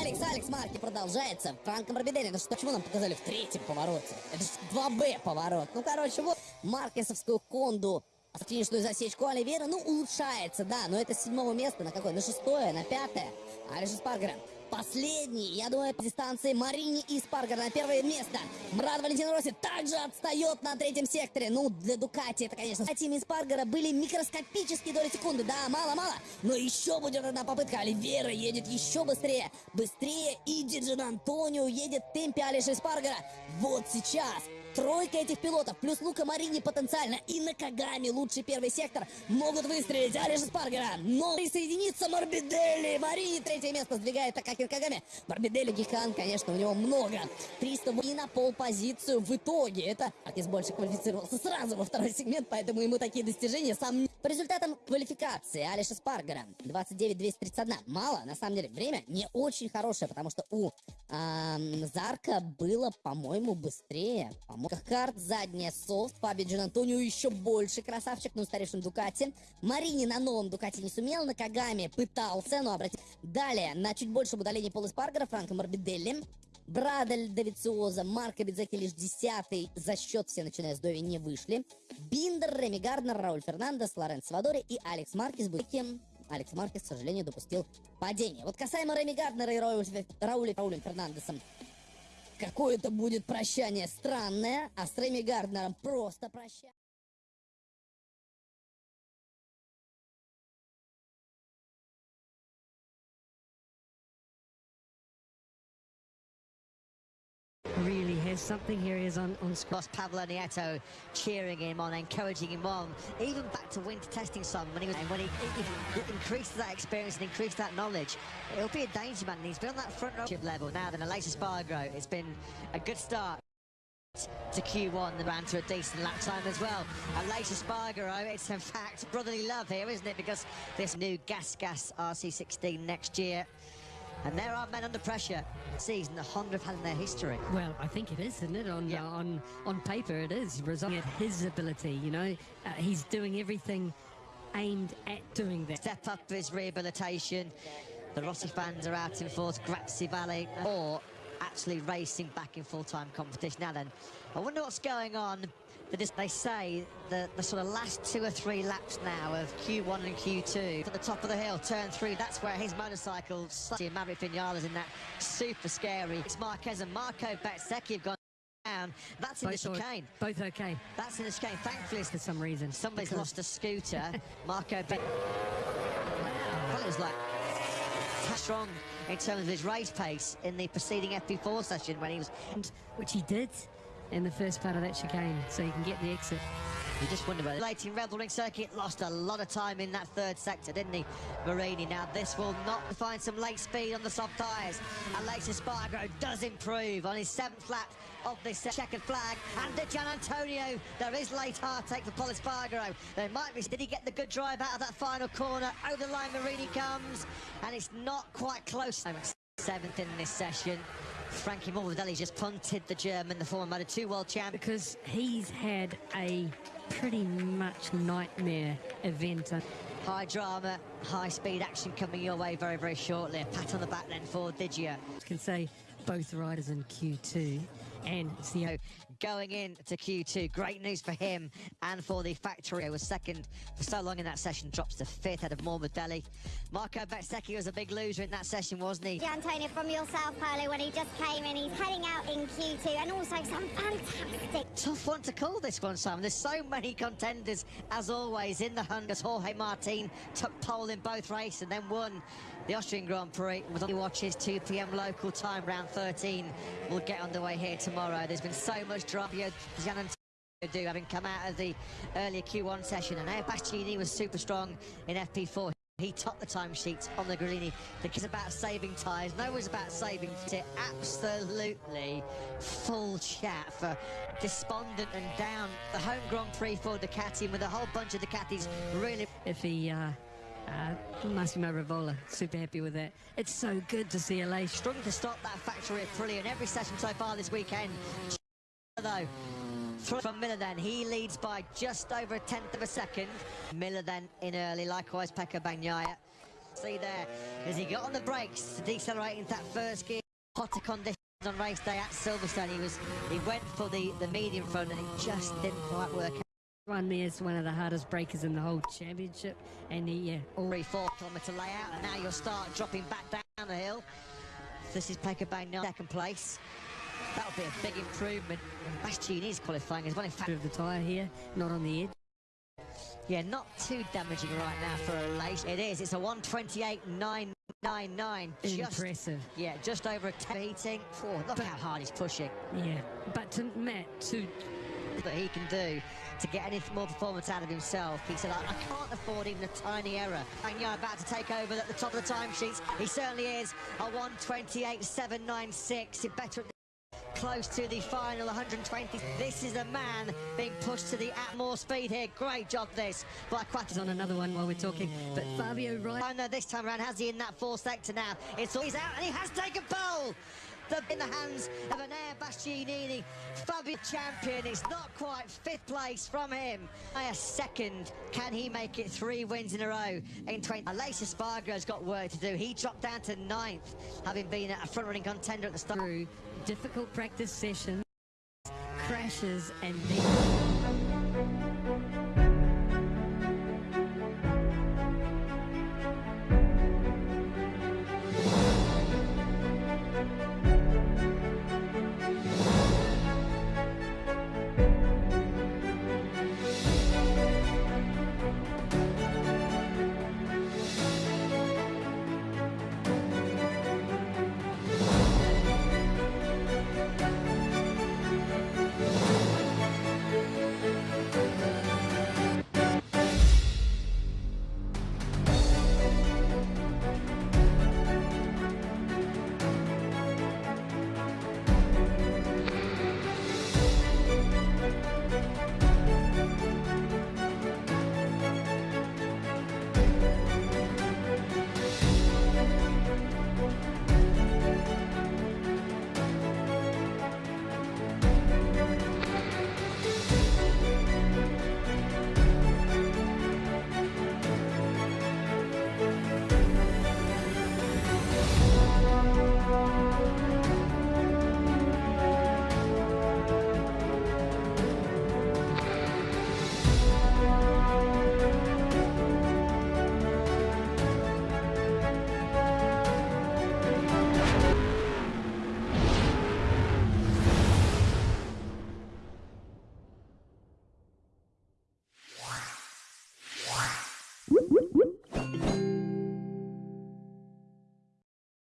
Алекс, Марки продолжается. Франко Барбидели, ну что, почему нам показали в третьем повороте? Это же 2Б поворот. Ну, короче, вот Маркесовскую Конду финишную засечку Оливера, ну, улучшается, да, но это с седьмого места на какое? На шестое, на пятое. Алиша Спаргера последний, я думаю, по дистанции Марини и Спаргер на первое место. Мрад Валентин Росси также отстает на третьем секторе. Ну, для Дукати это, конечно, Тим и Спаргера были микроскопические доли секунды. Да, мало-мало, но еще будет одна попытка. Оливера едет еще быстрее. Быстрее и Диджин Антонио едет в темпе Алиши Спаргера. Вот сейчас Тройка этих пилотов, плюс Лука Марини потенциально и на Кагами лучший первый сектор могут выстрелить Алиша Спаргера. Но присоединится Морбиделли. Марини третье место сдвигает Такахир Кагами. Морбиделли Гихан, конечно, у него много. 300 и на пол позицию в итоге. Это Аркис больше квалифицировался сразу во второй сегмент, поэтому ему такие достижения сам... По результатам квалификации Алиша Спаргера 29-231. Мало, на самом деле, время не очень хорошее, потому что у эм, Зарка было, по-моему, быстрее. По Карт, задняя софт, Фаби Джин Антонио еще больше красавчик, ну, старейшим Дукати. Марини на новом Дукати не сумел, на Кагаме пытался, но обратите. Далее, на чуть большем удалении Пола Спаргера, Франко Морбиделли. Брадель Давициоза, Марко Бидзеки лишь десятый, за счет все, начиная с Дови, не вышли. Биндер, Реми Гарднер, Рауль Фернандес, Лоренс Вадори и Алекс Маркес Букем. Алекс Маркес, к сожалению, допустил падение. Вот касаемо Реми Гарднера и Рауля, Рауля, Рауля Фернандесом, Какое-то будет прощание странное, а с Рэми Гарднером просто прощание. Really has something. Here he is on, on Boss Pablo Nieto cheering him on, encouraging him on. Even back to winter testing some when he was when he, he, he increased that experience and increased that knowledge. It'll be a danger man. He's been on that front row level now than Alexis Spargo. It's been a good start to Q1 the ran to a decent lap time as well and later Spargaro it's in fact brotherly love here isn't it because this new gas gas RC16 next year and there are men under pressure. Season the Honda have had in their history. Well, I think it is, isn't it? On Yeah. uh, on on paper, it is. Resulting at his ability, you know, uh, he's doing everything aimed at doing that. Step up his rehabilitation. The Rossi fans are out in force. Grazie Valley or actually racing back in full-time competition. Now then, I wonder what's going on. That is, they say the, the sort of last two or three laps now of Q1 and Q2 at the top of the hill, turn three, that's where his motorcycle, Maverick Vinales is in that super scary. It's Marquez and Marco Bezzecchi have gone down. That's in the Both, are- chicane. both okay That's in the chicane. Thankfully, for some reason. Somebody's Because- lost a scooter. Marco Ben. Well, it was like strong in terms of his race pace in the preceding FP4 session when he was. which he did in the first part of that chicane, so you can get the exit. You just wonder about it. Late in Red Bull Ring Circuit, lost a lot of time in that third sector, didn't he, Marini? Now, this will not find some late speed on the soft tyres. Later, Spargo does improve on his seventh lap of this checkered flag. And to Gian Antonio, there is late hard take for Paul Spargo. There might be, did he get the good drive out of that final corner? Over the line, Marini comes, and it's not quite close. Seventh in this session. Frankie Morbidelli just punted the German, the former Moto 2 world champ. because he's had a pretty much nightmare event. High drama, high speed action coming your way very, very shortly. A pat on the back then for Digia. can say both riders in Q2, and it's the in to Q2, great news for him and for the factory. Who was second for so long in that session, drops to fifth out of Morbidelli. Marco Bezzecchi was a big loser in that session, wasn't he? Antonio from yourself, Paolo, when he just came in. He's heading out in Q2 and also some fantastic Tough one to call this one, Simon. There's so many contenders, as always, in the hunt. As Jorge Martin took pole in both races and then won the Austrian Grand Prix. Was on watches 2 p.m. local time, round 13. We'll get underway here tomorrow. There's been so much Antonio do having come out of the earlier Q1 session, and now Bastianini was super strong in FP4. He topped the timesheets on the Grini. It's about saving tyres. No one's about saving it. Absolutely full chat for despondent and down. The home Grand Prix for Ducati and with a whole bunch of Ducatis really if he, uh, uh, Massimo Rivola, super happy with it. It's so good to see LA struggling to stop that factory of Prilly in every session so far this weekend. Though, from Miller then, he leads by just over a tenth of a second. Miller then in early, likewise Pecco Bagnaia. See there, as he got on the brakes to decelerate into that first gear. Hotter conditions on race day at Silverstone. He was he went for the, the medium front and it just didn't quite work out. Run me as one of the hardest brakers in the whole championship. And he, yeah, Three, four kilometre layout, and now you'll start dropping back down the hill. This is Pecco Bagnaia, second place. That'll be a big improvement. And is qualifying as well. In fact, of the tyre here, not on the edge. yeah, not too damaging right now for a race. It is. It's a 128.999. Just, Impressive. yeah, just over a 10 heating. Oh, look how hard he's pushing. Yeah. But to Matt, to that he can do to get any more performance out of himself. He said, I, I can't afford even a tiny error. And you're about to take over at the top of the timesheets. He certainly is. A 128.796. It better close to the final 120. This is a man being pushed to the at more speed here. Great job this by Quattro. is on another one while we're talking. But Fabio Wright Oh this time around, has he in that fourth sector now? It's all he's out and he has taken pole! In the hands of Enea Bastianini, Fabio champion. It's not quite fifth place from him. By a second, can he make it three wins in a row in 20? Alessia Spargo's got work to do. He dropped down to ninth, having been a front-running contender at the start. difficult practice sessions, crashes, and